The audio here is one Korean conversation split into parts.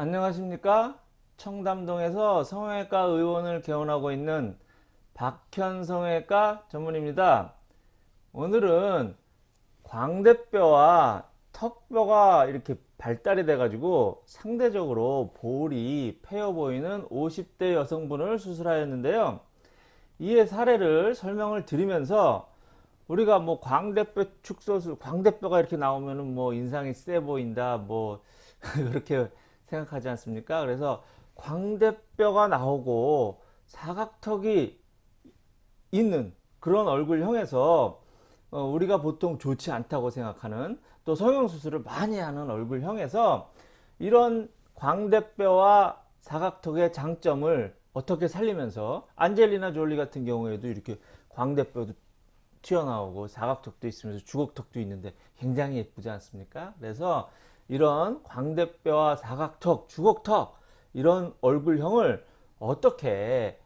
안녕하십니까? 청담동에서 성형외과 의원을 개원하고 있는 박현 성형외과 전문입니다. 오늘은 광대뼈와 턱뼈가 이렇게 발달이 돼 가지고 상대적으로 볼이 패여 보이는 50대 여성분을 수술하였는데요. 이의 사례를 설명을 드리면서 우리가 뭐 광대뼈 축소술 광대뼈가 이렇게 나오면은 뭐 인상이 세 보인다 뭐 그렇게 생각하지 않습니까? 그래서 광대뼈가 나오고 사각턱이 있는 그런 얼굴형에서 어, 우리가 보통 좋지 않다고 생각하는 또 성형수술을 많이 하는 얼굴형에서 이런 광대뼈와 사각턱의 장점을 어떻게 살리면서 안젤리나 졸리 같은 경우에도 이렇게 광대뼈도 튀어나오고 사각턱도 있으면서 주걱턱도 있는데 굉장히 예쁘지 않습니까? 그래서 이런 광대뼈와 사각턱, 주걱턱 이런 얼굴형을 어떻게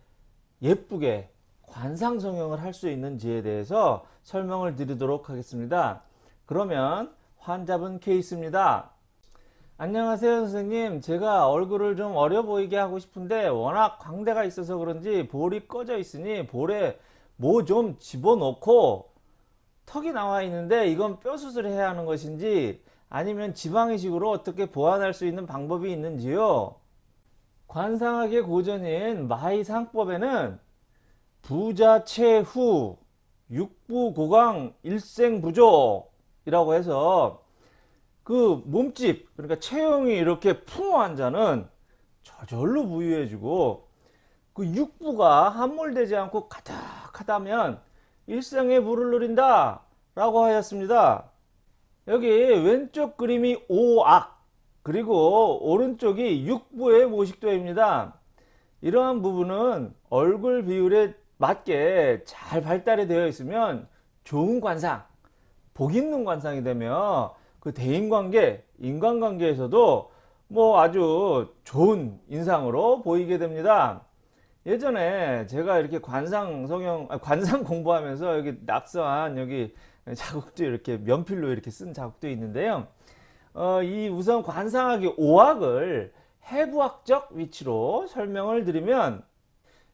예쁘게 관상 성형을 할 수 있는지에 대해서 설명을 드리도록 하겠습니다. 그러면 환자분 케이스입니다. 안녕하세요 선생님 제가 얼굴을 좀 어려 보이게 하고 싶은데 워낙 광대가 있어서 그런지 볼이 꺼져 있으니 볼에 뭐 좀 집어넣고 턱이 나와 있는데 이건 뼈 수술해야 하는 것인지 아니면 지방이식으로 어떻게 보완할 수 있는 방법이 있는지요? 관상학의 고전인 마이상법에는 부자 최후 육부고강 일생부족이라고 해서 그 몸집 그러니까 체형이 이렇게 풍부한 자는 저절로 부유해지고 그 육부가 함몰되지 않고 가득하다면 일생에 물을 누린다 라고 하였습니다. 여기 왼쪽 그림이 오악 그리고 오른쪽이 육부의 모식도입니다. 이러한 부분은 얼굴 비율에 맞게 잘 발달이 되어 있으면 좋은 관상, 복 있는 관상이 되며 그 대인관계, 인간관계에서도 뭐 아주 좋은 인상으로 보이게 됩니다. 예전에 제가 이렇게 관상 성형, 관상 공부하면서 여기 낙서한 여기 자국도 이렇게 면필로 이렇게 쓴 자국도 있는데요. 어, 이 우선 관상학의 오학을 해부학적 위치로 설명을 드리면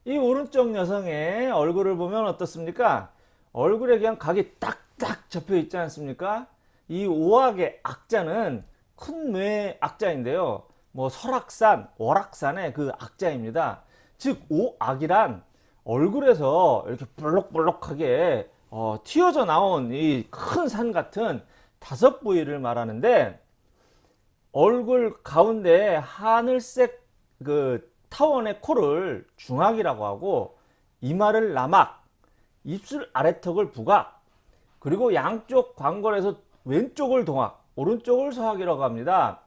이 오른쪽 여성의 얼굴을 보면 어떻습니까? 얼굴에 그냥 각이 딱딱 접혀 있지 않습니까? 이 오학의 악자는 큰뇌 악자인데요. 뭐 설악산, 월악산의 그 악자입니다. 즉 오악이란 얼굴에서 이렇게 볼록볼록하게 어, 튀어져 나온 이 큰 산 같은 다섯 부위를 말하는데 얼굴 가운데 하늘색 그 타원의 코를 중악이라고 하고 이마를 남악, 입술 아래턱을 부각, 그리고 양쪽 광골에서 왼쪽을 동악, 오른쪽을 서학이라고 합니다.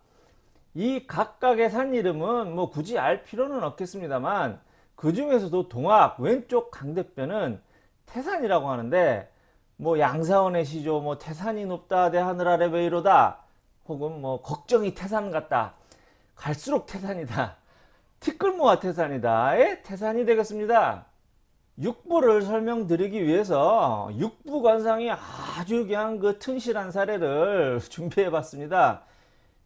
이 각각의 산 이름은 뭐 굳이 알 필요는 없겠습니다만 그 중에서도 동악 왼쪽 강대뼈는 태산이라고 하는데 뭐 양사원의 시조 뭐 태산이 높다 대 하늘 아래 왜이로다 혹은 뭐 걱정이 태산 같다 갈수록 태산이다 티끌모아 태산이다의 태산이 되겠습니다. 육부를 설명드리기 위해서 육부 관상이 아주 그냥 그 튼실한 사례를 준비해 봤습니다.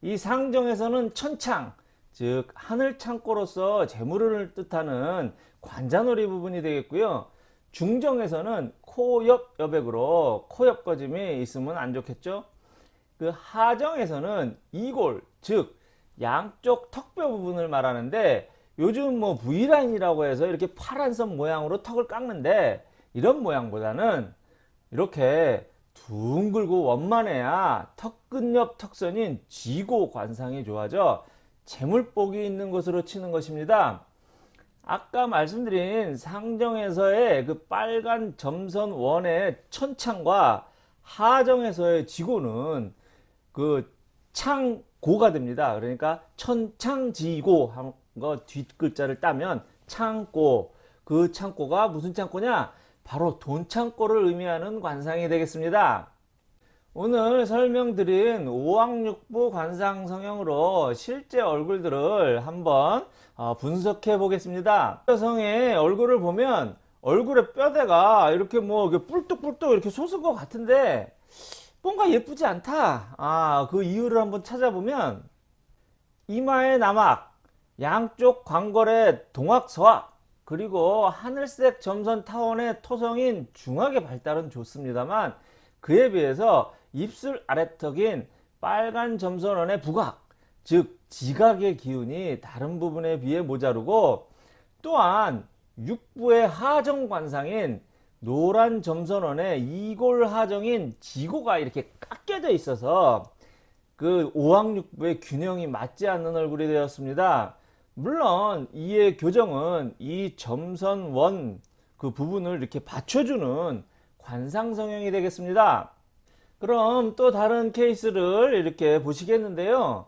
이 상정에서는 천창 즉 하늘 창고로서 재물을 뜻하는 관자놀이 부분이 되겠고요 중정에서는 코옆 여백으로 코옆 거짐이 있으면 안 좋겠죠 그 하정에서는 이골 즉 양쪽 턱뼈 부분을 말하는데 요즘 뭐 V라인이라고 해서 이렇게 파란 선 모양으로 턱을 깎는데 이런 모양보다는 이렇게 둥글고 원만해야 턱 끝 옆 턱선인 지고 관상이 좋아져 재물복이 있는 것으로 치는 것입니다. 아까 말씀드린 상정에서의 그 빨간 점선 원의 천창과 하정에서의 지고는 그 창고가 됩니다. 그러니까 천창지고 한 거 뒷글자를 따면 창고 그 창고가 무슨 창고냐 바로 돈 창고를 의미하는 관상이 되겠습니다. 오늘 설명드린 오왕육부 관상 성형으로 실제 얼굴들을 한번 어, 분석해 보겠습니다. 여성의 얼굴을 보면 얼굴의 뼈대가 이렇게 뭐 뿔뚝뿔뚝 이렇게 솟은 것 같은데 뭔가 예쁘지 않다. 아, 그 이유를 한번 찾아보면 이마의 남악, 양쪽 광걸의 동학서악, 그리고 하늘색 점선 타원의 토성인 중하게 발달은 좋습니다만 그에 비해서 입술 아래턱인 빨간 점선원의 부각, 즉 지각의 기운이 다른 부분에 비해 모자르고 또한 육부의 하정관상인 노란 점선원의 이골 하정인 지고가 이렇게 깎여져 있어서 그 오왕육부의 균형이 맞지 않는 얼굴이 되었습니다. 물론 이의 교정은 이 점선원 그 부분을 이렇게 받쳐주는 관상 성형이 되겠습니다. 그럼 또 다른 케이스를 이렇게 보시겠는데요.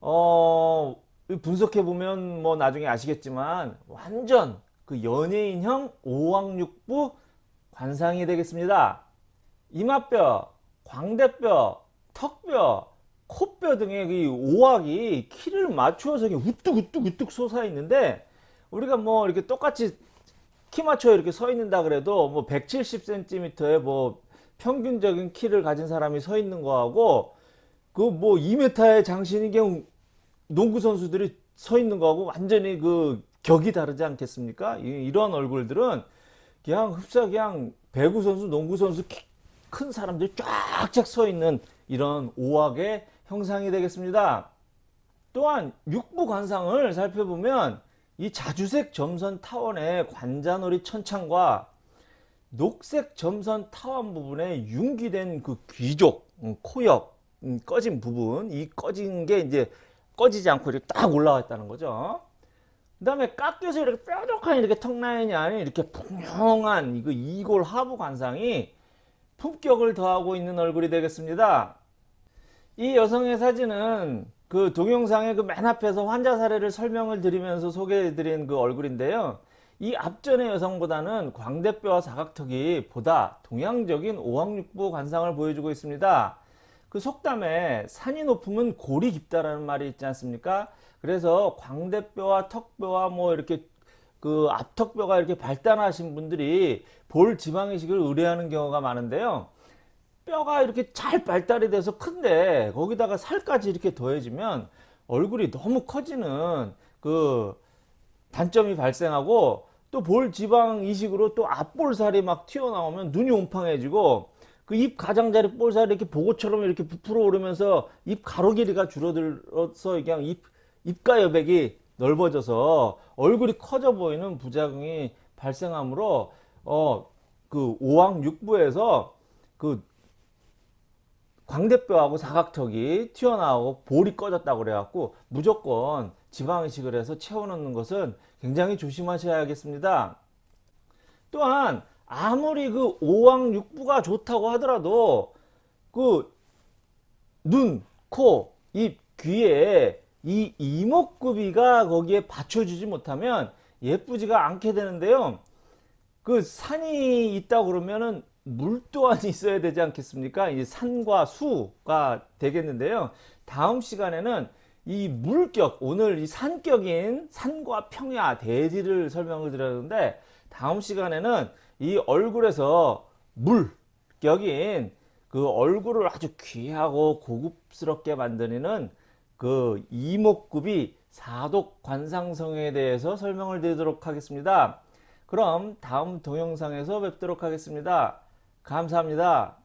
어, 분석해 보면 뭐 나중에 아시겠지만 완전 그 연예인형 오왕육부 관상이 되겠습니다. 이마뼈, 광대뼈, 턱뼈, 코뼈 등의 이 오악이 키를 맞추어서 우뚝 우뚝 우뚝 솟아 있는데 우리가 뭐 이렇게 똑같이 키 맞춰 이렇게 서 있는다 그래도 뭐 170cm의 뭐 평균적인 키를 가진 사람이 서 있는 거하고 그 뭐 2m의 장신인 경우 농구 선수들이 서 있는 거하고 완전히 그 격이 다르지 않겠습니까? 이- 이런 얼굴들은 그냥 흡사 그냥 배구 선수, 농구 선수 키큰 사람들이 쫙쫙 서 있는 이런 오악의 형상이 되겠습니다. 또한 육부 관상을 살펴보면 이 자주색 점선 타원의 관자놀이 천창과 녹색 점선 타원 부분에 융기된 그 귀족, 음, 코옆, 음, 꺼진 부분, 이 꺼진 게 이제 꺼지지 않고 이렇게 딱 올라와 있다는 거죠. 그 다음에 깎여서 이렇게 뾰족한 이렇게 턱 라인이 아닌 이렇게 풍성한 이거 이골 하부 관상이 품격을 더하고 있는 얼굴이 되겠습니다. 이 여성의 사진은 그 동영상의 그 맨 앞에서 환자 사례를 설명을 드리면서 소개해 드린 그 얼굴인데요. 이 앞전의 여성보다는 광대뼈와 사각턱이 보다 동양적인 오왕육부 관상을 보여주고 있습니다. 그 속담에 산이 높으면 골이 깊다라는 말이 있지 않습니까? 그래서 광대뼈와 턱뼈와 뭐 이렇게 그 앞턱뼈가 이렇게 발달하신 분들이 볼 지방이식을 의뢰하는 경우가 많은데요. 뼈가 이렇게 잘 발달이 돼서 큰데 거기다가 살까지 이렇게 더해지면 얼굴이 너무 커지는 그 단점이 발생하고 또 볼 지방 이식으로 또 앞볼살이 막 튀어나오면 눈이 옴팡해지고 그 입 가장자리 볼살이 이렇게 보고처럼 이렇게 부풀어 오르면서 입 가로 길이가 줄어들어서 그냥 입 입가 여백이 넓어져서 얼굴이 커져 보이는 부작용이 발생하므로 어 그 오왕 육부에서 그 광대뼈하고 사각턱이 튀어나오고 볼이 꺼졌다고 그래갖고 무조건 지방이식을 해서 채워넣는 것은 굉장히 조심하셔야겠습니다. 또한 아무리 그 오왕육부가 좋다고 하더라도 그 눈, 코, 입, 귀에 이 이목구비가 거기에 받쳐주지 못하면 예쁘지가 않게 되는데요. 그 산이 있다 그러면은 물 또한 있어야 되지 않겠습니까? 이 산과 수가 되겠는데요. 다음 시간에는 이 물격, 오늘 이 산격인 산과 평야, 대지를 설명을 드렸는데 다음 시간에는 이 얼굴에서 물격인 그 얼굴을 아주 귀하고 고급스럽게 만드는 그 이목구비 사독 관상성에 대해서 설명을 드리도록 하겠습니다. 그럼 다음 동영상에서 뵙도록 하겠습니다. 감사합니다.